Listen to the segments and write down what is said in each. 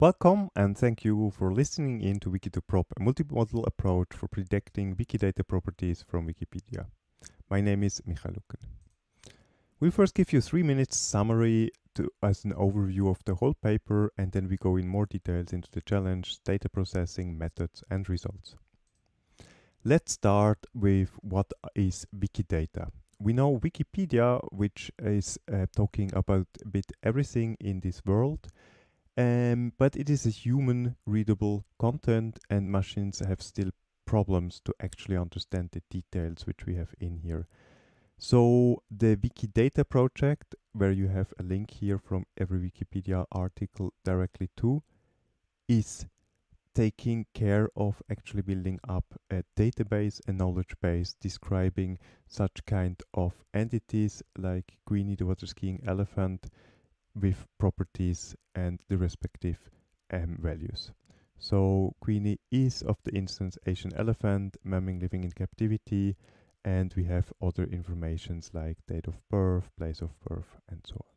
Welcome and thank you for listening in to Wiki2Prop, a multimodal approach for predicting Wikidata properties from Wikipedia. My name is Michael Luggen. We'll first give you three minutes summary to, as an overview of the whole paper and then we go in more details into the challenge, data processing, methods and results. Let's start with what is Wikidata. We know Wikipedia, which is uh, talking about a bit everything in this world, um, but it is a human readable content and machines have still problems to actually understand the details which we have in here. So the Wikidata project, where you have a link here from every Wikipedia article directly to, is taking care of actually building up a database, a knowledge base describing such kind of entities like Queenie the water skiing elephant, with properties and the respective um, values. So Queenie is of the instance Asian elephant, mamming living in captivity, and we have other informations like date of birth, place of birth, and so on.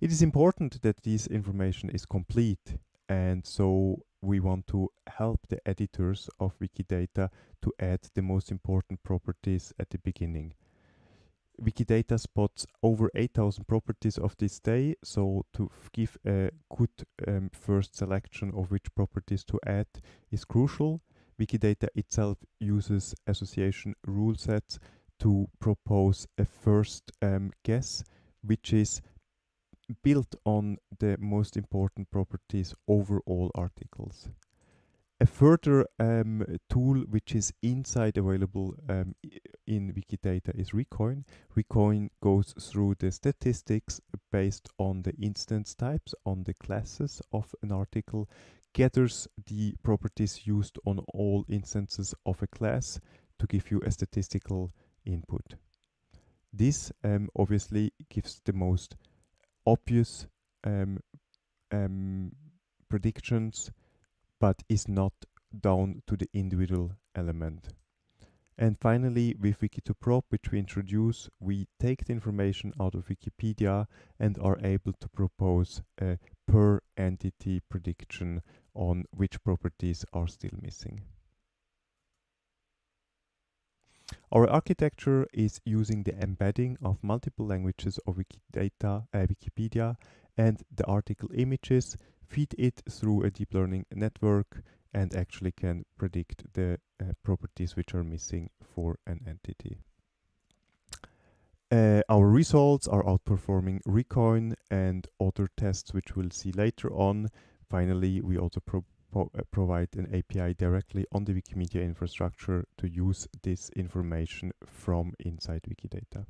It is important that this information is complete, and so we want to help the editors of Wikidata to add the most important properties at the beginning. Wikidata spots over 8000 properties of this day, so to give a good um, first selection of which properties to add is crucial. Wikidata itself uses association rule sets to propose a first um, guess, which is built on the most important properties over all articles. A further um, tool which is inside available um, in Wikidata is Recoin. Recoin goes through the statistics based on the instance types, on the classes of an article, gathers the properties used on all instances of a class to give you a statistical input. This um, obviously gives the most obvious um, um, predictions but is not down to the individual element. And finally, with Wiki2Prop, which we introduce, we take the information out of Wikipedia and are able to propose a per entity prediction on which properties are still missing. Our architecture is using the embedding of multiple languages of Wikidata, uh, Wikipedia and the article images feed it through a deep learning network and actually can predict the uh, properties which are missing for an entity. Uh, our results are outperforming Recoin and other tests which we'll see later on. Finally, we also pro uh, provide an API directly on the Wikimedia infrastructure to use this information from inside Wikidata.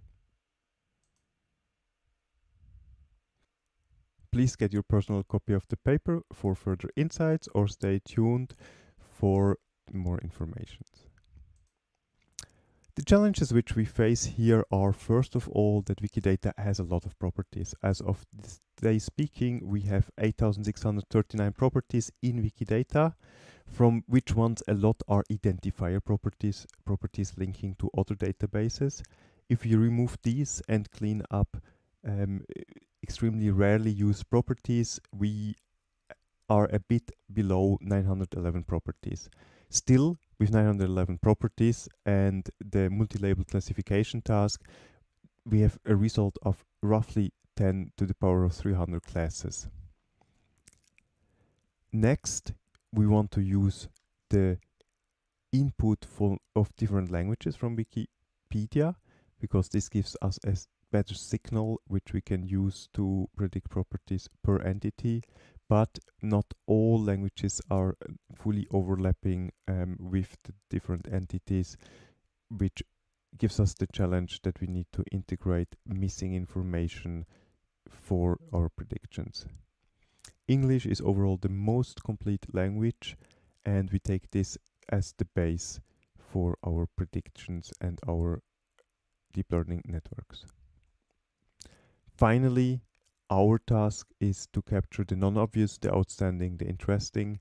Please get your personal copy of the paper for further insights or stay tuned for more information. The challenges which we face here are first of all that Wikidata has a lot of properties. As of this day speaking, we have 8639 properties in Wikidata, from which ones a lot are identifier properties, properties linking to other databases. If you remove these and clean up um, extremely rarely used properties, we are a bit below 911 properties. Still, with 911 properties and the multi-label classification task, we have a result of roughly 10 to the power of 300 classes. Next, we want to use the input of different languages from Wikipedia because this gives us a better signal which we can use to predict properties per entity but not all languages are uh, fully overlapping um, with the different entities which gives us the challenge that we need to integrate missing information for our predictions. English is overall the most complete language and we take this as the base for our predictions and our deep learning networks. Finally, our task is to capture the non-obvious, the outstanding, the interesting.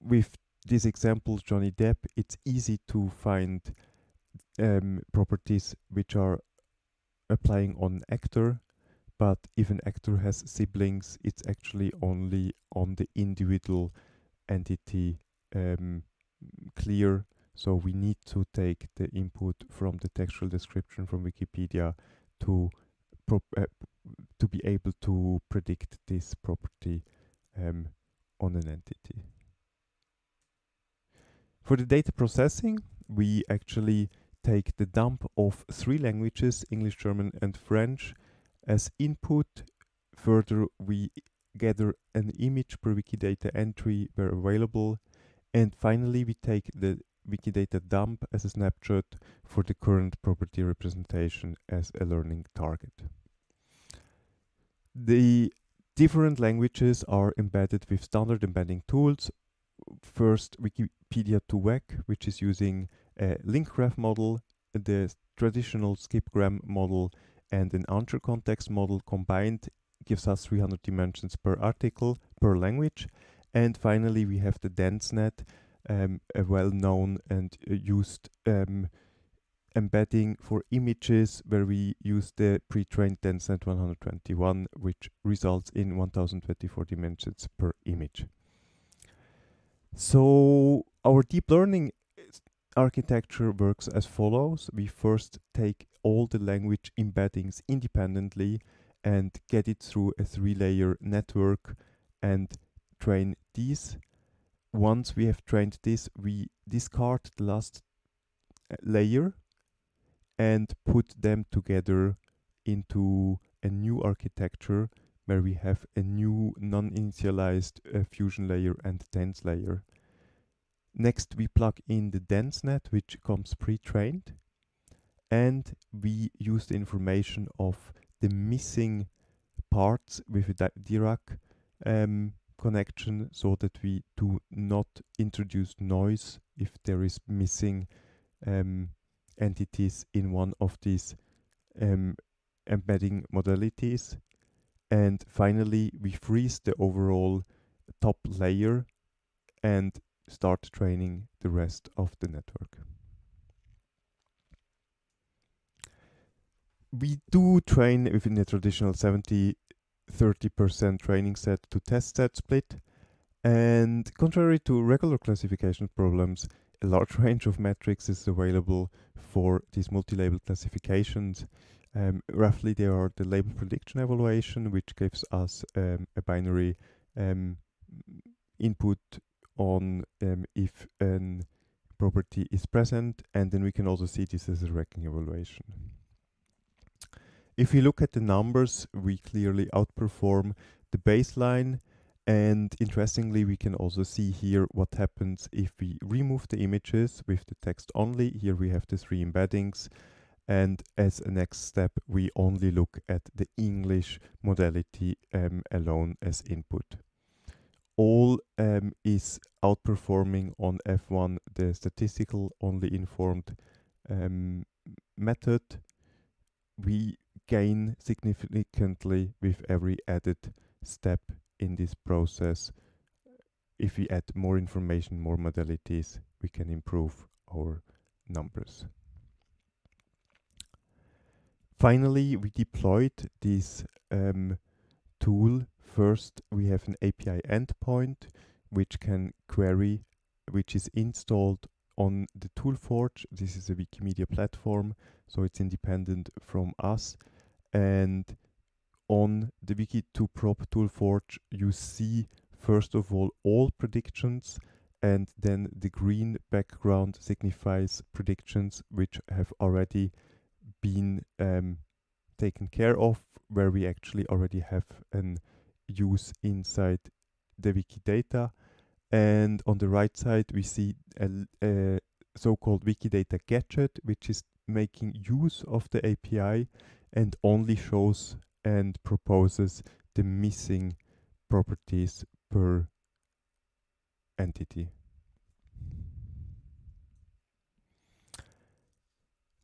With this example, Johnny Depp, it's easy to find um, properties which are applying on actor, but if an actor has siblings, it's actually only on the individual entity um, clear. So we need to take the input from the textual description from Wikipedia to uh, to be able to predict this property um, on an entity. For the data processing, we actually take the dump of three languages, English, German and French, as input. Further, we gather an image per Wikidata entry where available. And finally, we take the Wikidata dump as a snapshot for the current property representation as a learning target. The different languages are embedded with standard embedding tools. First, Wikipedia 2vec, which is using a link graph model, the traditional skipgram model, and an anchor context model combined gives us 300 dimensions per article per language. And finally, we have the DenseNet, um, a well-known and uh, used um, embedding for images where we use the pre-trained DenseNet 121, which results in 1024 dimensions per image. So our deep learning architecture works as follows. We first take all the language embeddings independently and get it through a three-layer network and train these. Once we have trained this, we discard the last uh, layer and put them together into a new architecture where we have a new non-initialized uh, fusion layer and dense layer. Next, we plug in the DenseNet, which comes pre-trained, and we use the information of the missing parts with a Dirac um, connection so that we do not introduce noise if there is missing um, entities in one of these um, embedding modalities. And finally, we freeze the overall top layer and start training the rest of the network. We do train within the traditional 70 30% training set to test set split. And contrary to regular classification problems, a large range of metrics is available for these multi-label classifications. Um, roughly, they are the label prediction evaluation, which gives us um, a binary um, input on um, if a property is present, and then we can also see this as a ranking evaluation. If we look at the numbers, we clearly outperform the baseline. And interestingly, we can also see here what happens if we remove the images with the text only. Here we have the three embeddings. And as a next step, we only look at the English modality um, alone as input. All um, is outperforming on F1 the statistical only informed um, method. We gain significantly with every added step in this process. If we add more information, more modalities, we can improve our numbers. Finally, we deployed this um, tool. First, we have an API endpoint which can query, which is installed on the ToolForge. This is a Wikimedia platform, so it's independent from us and on the Wiki2Prop ToolForge you see first of all all predictions and then the green background signifies predictions which have already been um, taken care of where we actually already have an use inside the Wikidata and on the right side we see a, a so-called Wikidata gadget which is making use of the API and only shows and proposes the missing properties per entity.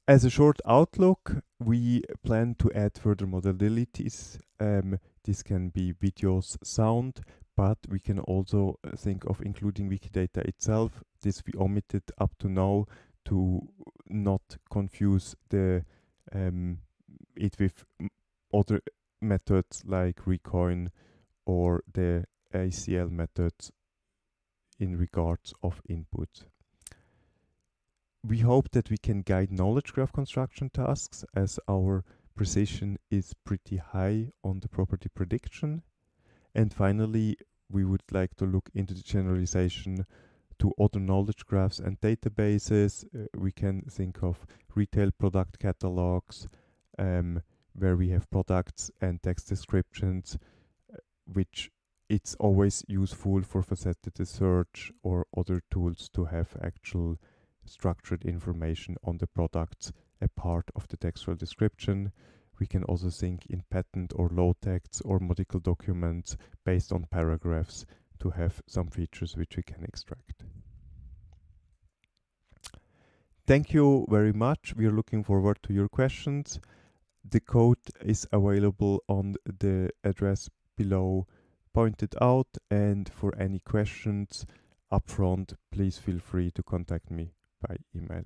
As a short outlook, we plan to add further modalities. Um, this can be videos, sound, but we can also uh, think of including Wikidata itself. This we omitted up to now to not confuse the um, it with other methods like Recoin or the ACL method in regards of input. We hope that we can guide knowledge graph construction tasks as our precision is pretty high on the property prediction. And finally, we would like to look into the generalization to other knowledge graphs and databases. Uh, we can think of retail product catalogs, um, where we have products and text descriptions, uh, which it's always useful for faceted search or other tools to have actual structured information on the products a part of the textual description. We can also think in patent or law texts or medical documents based on paragraphs to have some features which we can extract. Thank you very much. We are looking forward to your questions. The code is available on the address below pointed out and for any questions upfront please feel free to contact me by email.